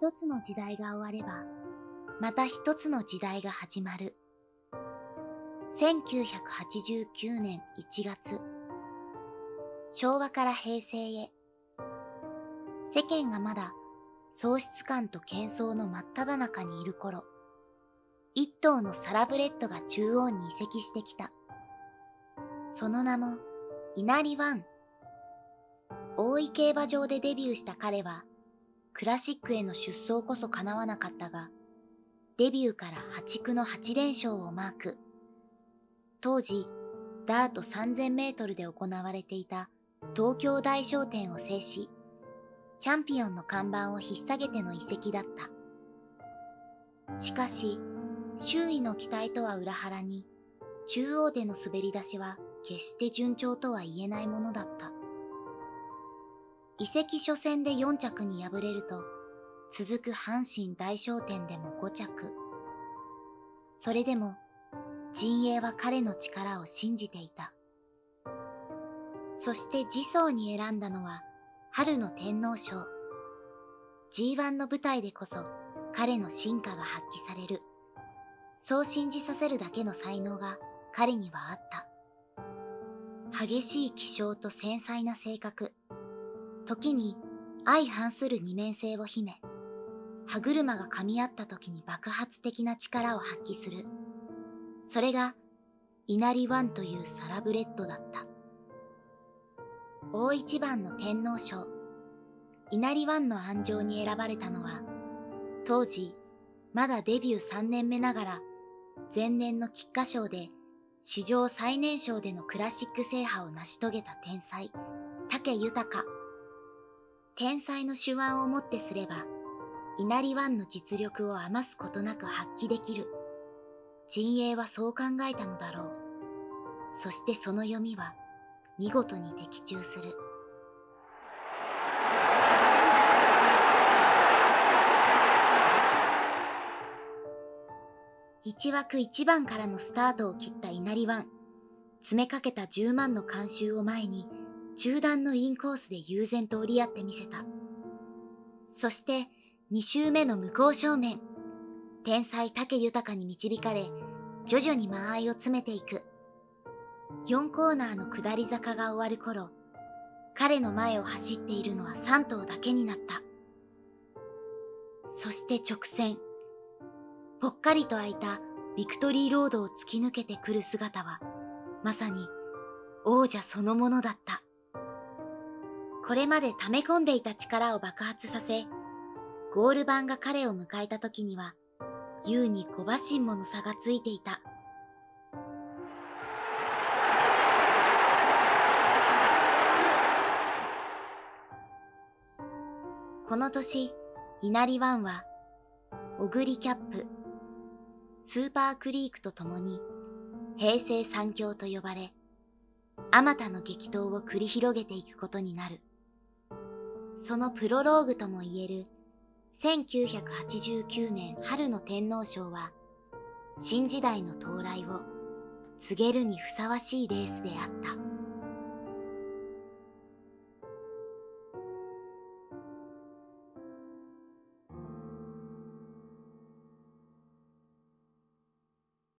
一つの時代が終われば、また一つの時代が始まる。1989年1月、昭和から平成へ、世間がまだ喪失感と喧騒の真っ只中にいる頃、一頭のサラブレッドが中央に移籍してきた。その名も、稲荷ワン。大井競馬場でデビューした彼は、クラシックへの出走こそ叶わなかったが、デビューから破竹の8連勝をマーク。当時、ダート3000メートルで行われていた東京大商店を制し、チャンピオンの看板を引っ提げての移籍だった。しかし、周囲の期待とは裏腹に、中央での滑り出しは決して順調とは言えないものだった。移籍初戦で4着に敗れると、続く阪神大商店でも5着。それでも、陣営は彼の力を信じていた。そして次走に選んだのは、春の天皇賞。G1 の舞台でこそ彼の進化が発揮される。そう信じさせるだけの才能が彼にはあった。激しい気性と繊細な性格。時に相反する二面性を秘め、歯車が噛み合った時に爆発的な力を発揮する。それが、稲荷ワンというサラブレッドだった。大一番の天皇賞、稲荷ワンの安城に選ばれたのは、当時、まだデビュー3年目ながら、前年の菊花賞で史上最年少でのクラシック制覇を成し遂げた天才、竹豊。天才の手腕をもってすれば、稲荷湾の実力を余すことなく発揮できる。陣営はそう考えたのだろう。そしてその読みは、見事に的中する。一枠一番からのスタートを切った稲荷湾。詰めかけた10万の観衆を前に、中段のインコースで悠然と折り合ってみせた。そして、2周目の向こう正面。天才竹豊に導かれ、徐々に間合いを詰めていく。4コーナーの下り坂が終わる頃、彼の前を走っているのは3頭だけになった。そして直線。ぽっかりと開いたビクトリーロードを突き抜けてくる姿は、まさに王者そのものだった。これまで溜め込んでいた力を爆発させ、ゴール板が彼を迎えた時には、優に小馬身もの差がついていた。この年、稲荷湾は、小栗キャップ、スーパークリークと共に平成三強と呼ばれ、あまたの激闘を繰り広げていくことになる。そのプロローグともいえる1989年春の天皇賞は、新時代の到来を告げるにふさわしいレースであった。